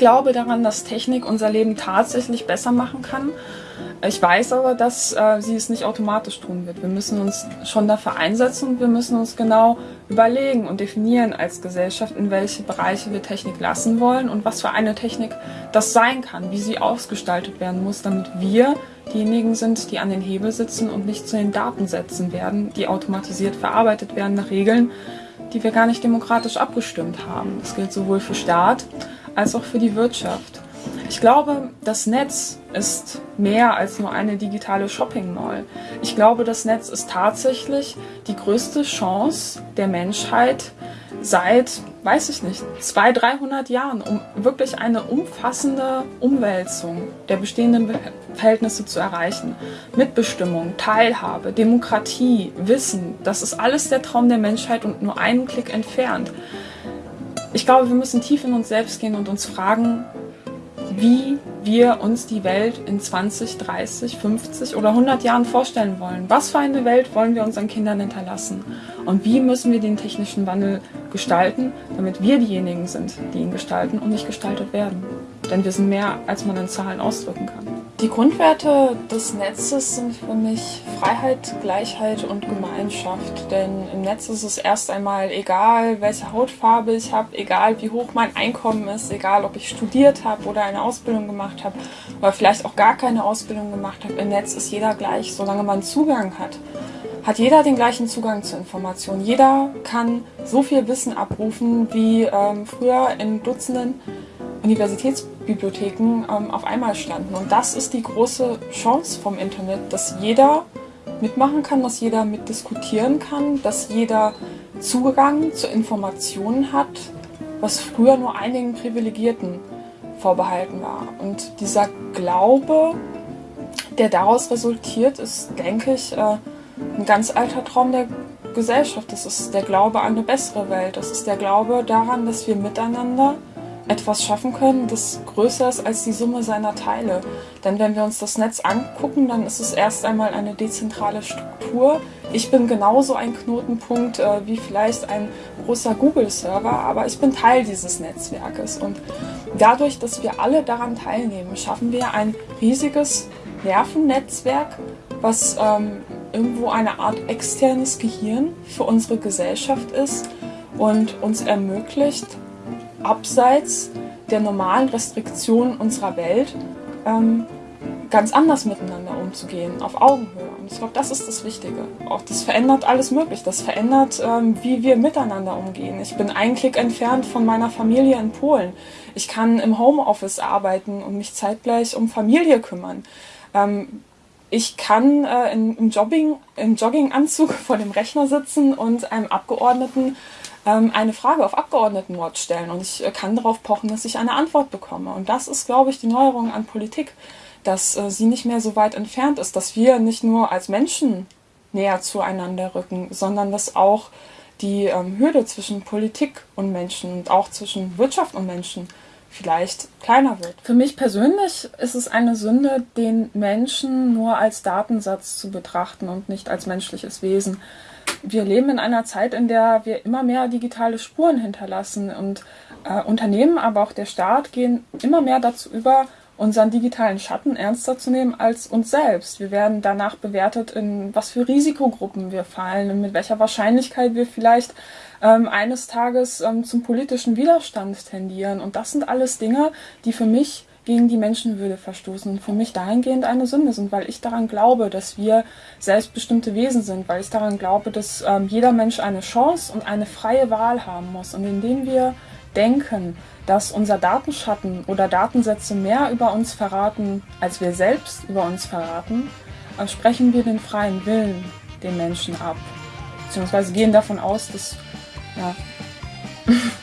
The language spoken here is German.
glaube daran, dass Technik unser Leben tatsächlich besser machen kann. Ich weiß aber, dass äh, sie es nicht automatisch tun wird. Wir müssen uns schon dafür einsetzen und wir müssen uns genau überlegen und definieren als Gesellschaft, in welche Bereiche wir Technik lassen wollen und was für eine Technik das sein kann, wie sie ausgestaltet werden muss, damit wir diejenigen sind, die an den Hebel sitzen und nicht zu den Datensätzen werden, die automatisiert verarbeitet werden nach Regeln, die wir gar nicht demokratisch abgestimmt haben. Das gilt sowohl für Staat als auch für die Wirtschaft. Ich glaube, das Netz ist mehr als nur eine digitale Shopping Mall. Ich glaube, das Netz ist tatsächlich die größte Chance der Menschheit seit, weiß ich nicht, 200, 300 Jahren, um wirklich eine umfassende Umwälzung der bestehenden Verhältnisse zu erreichen. Mitbestimmung, Teilhabe, Demokratie, Wissen, das ist alles der Traum der Menschheit und nur einen Klick entfernt. Ich glaube, wir müssen tief in uns selbst gehen und uns fragen, wie wir uns die Welt in 20, 30, 50 oder 100 Jahren vorstellen wollen. Was für eine Welt wollen wir unseren Kindern hinterlassen? Und wie müssen wir den technischen Wandel gestalten, damit wir diejenigen sind, die ihn gestalten und nicht gestaltet werden? Denn wir sind mehr, als man in Zahlen ausdrücken kann. Die Grundwerte des Netzes sind für mich Freiheit, Gleichheit und Gemeinschaft. Denn im Netz ist es erst einmal egal, welche Hautfarbe ich habe, egal wie hoch mein Einkommen ist, egal ob ich studiert habe oder eine Ausbildung gemacht habe oder vielleicht auch gar keine Ausbildung gemacht habe. Im Netz ist jeder gleich, solange man Zugang hat. Hat jeder den gleichen Zugang zu Informationen. Jeder kann so viel Wissen abrufen wie ähm, früher in Dutzenden Universitätsbibliotheken ähm, auf einmal standen. Und das ist die große Chance vom Internet, dass jeder mitmachen kann, dass jeder mitdiskutieren kann, dass jeder Zugang zu Informationen hat, was früher nur einigen Privilegierten vorbehalten war. Und dieser Glaube, der daraus resultiert, ist, denke ich, äh, ein ganz alter Traum der Gesellschaft. Das ist der Glaube an eine bessere Welt. Das ist der Glaube daran, dass wir miteinander etwas schaffen können, das größer ist als die Summe seiner Teile. Denn wenn wir uns das Netz angucken, dann ist es erst einmal eine dezentrale Struktur. Ich bin genauso ein Knotenpunkt äh, wie vielleicht ein großer Google-Server, aber ich bin Teil dieses Netzwerkes. Und dadurch, dass wir alle daran teilnehmen, schaffen wir ein riesiges Nervennetzwerk, was ähm, irgendwo eine Art externes Gehirn für unsere Gesellschaft ist und uns ermöglicht, abseits der normalen Restriktionen unserer Welt ähm, ganz anders miteinander umzugehen, auf Augenhöhe. Und ich glaube, das ist das Wichtige. Auch das verändert alles möglich. Das verändert, ähm, wie wir miteinander umgehen. Ich bin einen Klick entfernt von meiner Familie in Polen. Ich kann im Homeoffice arbeiten und mich zeitgleich um Familie kümmern. Ähm, ich kann äh, in, im, Jogging, im Jogginganzug vor dem Rechner sitzen und einem Abgeordneten ähm, eine Frage auf Abgeordnetenwatch stellen und ich äh, kann darauf pochen, dass ich eine Antwort bekomme. Und das ist, glaube ich, die Neuerung an Politik, dass äh, sie nicht mehr so weit entfernt ist, dass wir nicht nur als Menschen näher zueinander rücken, sondern dass auch die ähm, Hürde zwischen Politik und Menschen und auch zwischen Wirtschaft und Menschen vielleicht kleiner wird. Für mich persönlich ist es eine Sünde, den Menschen nur als Datensatz zu betrachten und nicht als menschliches Wesen wir leben in einer Zeit, in der wir immer mehr digitale Spuren hinterlassen und äh, Unternehmen, aber auch der Staat gehen immer mehr dazu über, unseren digitalen Schatten ernster zu nehmen als uns selbst. Wir werden danach bewertet, in was für Risikogruppen wir fallen und mit welcher Wahrscheinlichkeit wir vielleicht ähm, eines Tages ähm, zum politischen Widerstand tendieren. Und das sind alles Dinge, die für mich gegen die Menschenwürde verstoßen und für mich dahingehend eine Sünde sind, weil ich daran glaube, dass wir selbstbestimmte Wesen sind, weil ich daran glaube, dass ähm, jeder Mensch eine Chance und eine freie Wahl haben muss. Und indem wir denken, dass unser Datenschatten oder Datensätze mehr über uns verraten, als wir selbst über uns verraten, äh, sprechen wir den freien Willen den Menschen ab. Beziehungsweise gehen davon aus, dass 啊。